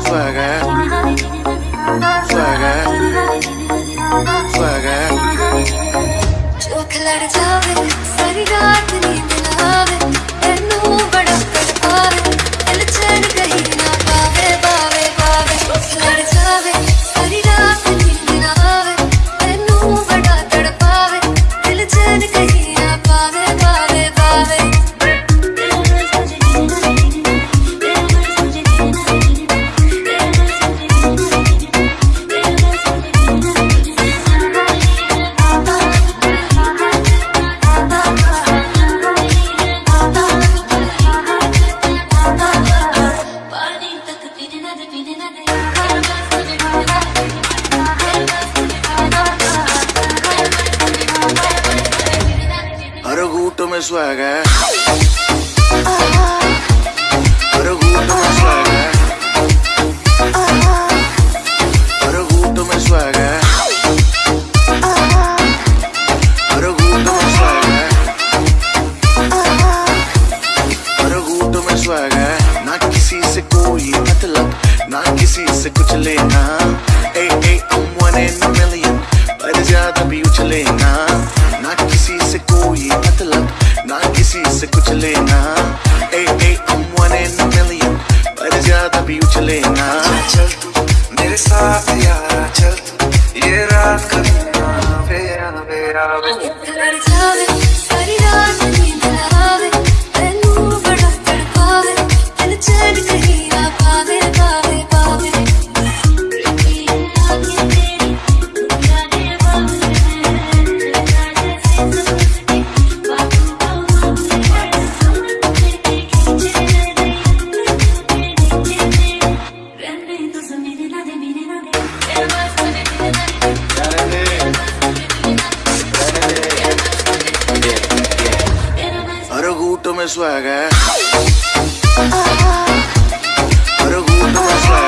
Swagger. Swagger. Swagger. हर घूट में swag हर घूट में स्वैग कोई मतलब ना किसी से कुछ लेना ए ए I'm one in a million पर ज़्यादा भी उछलेना ना किसी से कोई मतलब ना किसी से कुछ लेना ए ए I'm one in a million पर ज़्यादा भी उछलेना चल तू मेरे साथ यारा चल तू ये रात कभी ना आवे आवे आवे। में स्वैग है। घूट में स्वैग